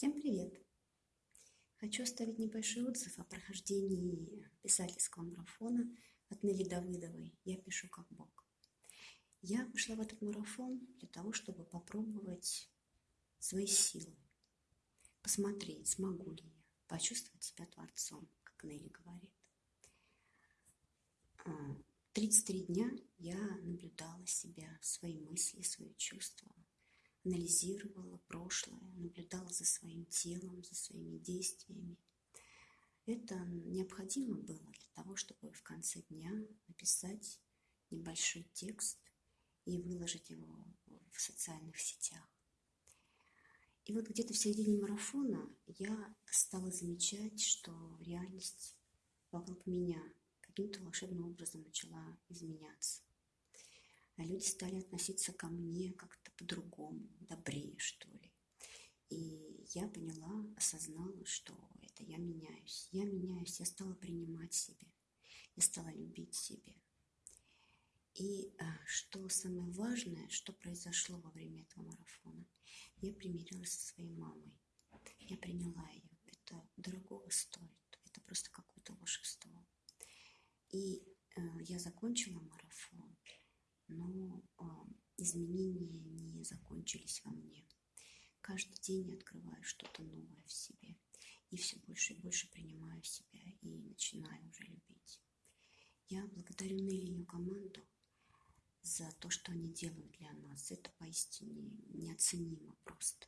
Всем привет! Хочу оставить небольшой отзыв о прохождении писательского марафона от Нелли Давыдовой «Я пишу как Бог». Я пошла в этот марафон для того, чтобы попробовать свои силы, посмотреть, смогу ли я почувствовать себя творцом, как Нелли говорит. 33 а, дня я наблюдала себя, свои мысли, свои чувства, анализировала прошлое, наблюдала за своим телом, за своими действиями. Это необходимо было для того, чтобы в конце дня написать небольшой текст и выложить его в социальных сетях. И вот где-то в середине марафона я стала замечать, что реальность вокруг меня каким-то волшебным образом начала изменяться. А люди стали относиться ко мне как-то по-другому, добрее, что ли. И я поняла, осознала, что это я меняюсь. Я меняюсь, я стала принимать себя, я стала любить себя. И а, что самое важное, что произошло во время этого марафона, я примирилась со своей мамой. Я приняла ее. Это дорогого стоит. Это просто какое-то волшебство. И э, я закончила марафон но изменения не закончились во мне. Каждый день я открываю что-то новое в себе и все больше и больше принимаю себя и начинаю уже любить. Я благодарю Нелли команду за то, что они делают для нас. Это поистине неоценимо просто.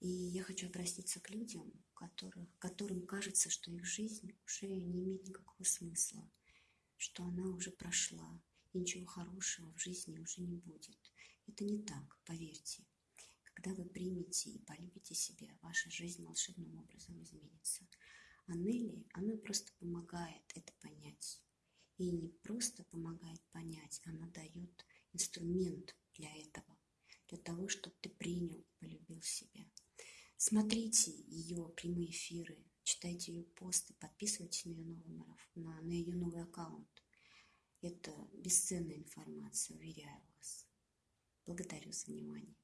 И я хочу обратиться к людям, которых, которым кажется, что их жизнь уже не имеет никакого смысла, что она уже прошла, и ничего хорошего в жизни уже не будет. Это не так, поверьте. Когда вы примете и полюбите себя, ваша жизнь волшебным образом изменится. А Нелли, она просто помогает это понять. И не просто помогает понять, она дает инструмент для этого, для того, чтобы ты принял полюбил себя. Смотрите ее прямые эфиры, читайте ее посты, подписывайтесь на ее новый, на ее новый аккаунт. Это бесценная информация, уверяю вас. Благодарю за внимание.